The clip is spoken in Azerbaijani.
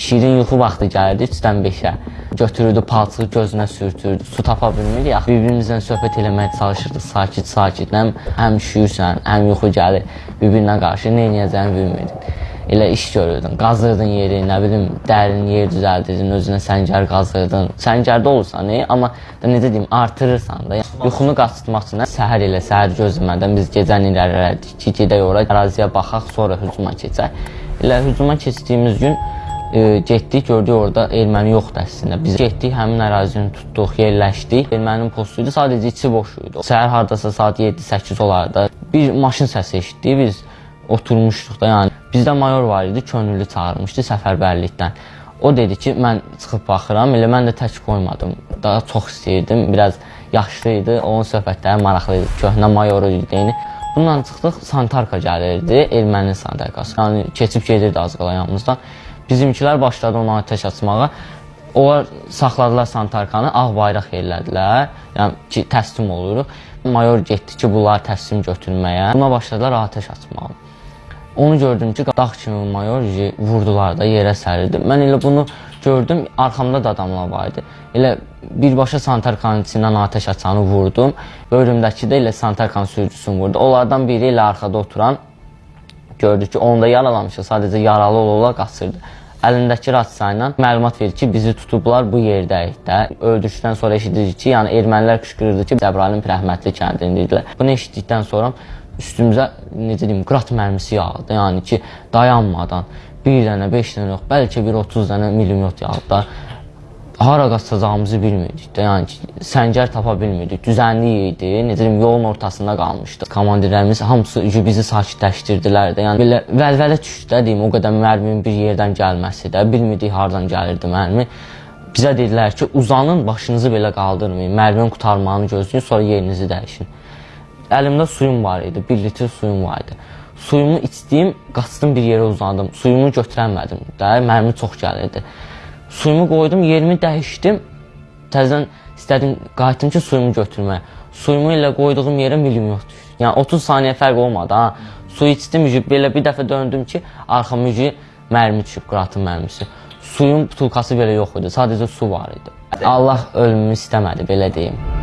Şirin yuxu vaxtı gəlirdi 3-dən 5-ə. Götürürdü palçığı gözünə sürtürdü. Su tapa bilmirdik. Axı bir-birimizlə söhbət eləməyə çalışırdıq sakit-sakit. Həm, həm üşüyürsən, həm yuxu gəlir. Bir-birinə qarşı nə edəcəyini bilmirdin. Elə iş görürdün, qazırdın yeri, nə bilim, dərin yer düzəldirdin, özünə səngər qazırdın. Səngərdə olursan, e, amma da necə deyim, artırırsan da. Yəni, yuxunu qaçırtmaq üçün səhər ilə səhər gözləmədən biz gecəni irəlilədik ki, gedək ora, əraziyə baxaq, sonra hücuma keçək. Elə hücuma keçdiyimiz gün e, getdik, gördük orada erməni yoxdur əslində. Biz getdik, həmin ərazini tutduq, yerləşdik. Erməninin postu idi, sadəcə içi boş idi. Səhər hardasa saat 7-8 olardı. Bir maşın səsi eşitdik, biz oturmuşduq da, yəni bizdə mayor var idi, könüllü çağırmışdı səfərbərlikdən. O dedi ki, mən çıxıb baxıram, elə mən də tək qoymadım. Daha çox istəyirdim, biraz yaşlı idi, onun söhbətləri maraqlı idi, köhnə mayoru idi. Yəni bununla çıxdıq, Santarka gəlirdi, erməni Santarkası. Yəni keçib gedirdi az qala yanımızdan. Bizimkilər başladı ona atəş açmağa. Onlar saxladılar Santarkanı, ağ bayraq yerlədilər. Yəni ki, təslim oluruq. Mayor getdi ki, bunları təslim götürməyə. Buna başladılar atəş açmağa. Onu gördüm ki, dağ kimi mayor vurdular da, yerə sərildi. Mən elə bunu gördüm, arxamda da adamlar var idi. Elə birbaşa Santarkanın içindən atəş açanı vurdum. Böyrümdəki də elə Santarkan sürücüsünü vurdu. Onlardan biri elə arxada oturan gördü ki, onu da yaralamışıq, sadəcə yaralı ola-ola qaçırdı. Əlindəki rasiya ilə məlumat verir ki, bizi tutublar bu yerdəyik də. Öldükdən sonra eşidirik ki, yəni ermənilər qışqırırdı ki, Cəbrayılın rəhmətli kəndindilər. Bunu eşitdikdən sonra üstümüzə necə deyim, qrat mərmisi yağdı. Yəni ki, dayanmadan bir dənə, 5 dənə yox, bəlkə bir 30 dənə milimyot yağdı da. Hara qaçacağımızı bilmirdik də. Yəni ki, səngər tapa bilmirdik. Düzənlik idi. Necə deyim, yolun ortasında qalmışdıq. Komandirlərimiz hamısı bizi sakitləşdirdilər də. Yəni belə vəlvələ düşdü də deyim, o qədər mərminin bir yerdən gəlməsi də, bilmirdik hardan gəlirdi mərmi. Bizə dedilər ki, uzanın, başınızı belə qaldırmayın. Mərminin qutarmağını gözləyin, sonra yerinizi dəyişin. Əlimdə suyum var idi, 1 litr suyum var idi. Suyumu içdim, qaçdım bir yerə uzandım. Suyumu götürəmədim də, mərmi çox gəlirdi. Suyumu qoydum, yerimi dəyişdim. Təzədən istədim qayıtdım ki, suyumu götürməyə. Suyumu ilə qoyduğum yerə milimyot düşdü. Yəni 30 saniyə fərq olmadı ha. Su içdim, belə bir dəfə döndüm ki, arxama mərmi düşüb, qıratın mərmisi. Suyun butulkası belə yox idi, sadəcə su var idi. Allah ölümümü istəmədi, belə deyim.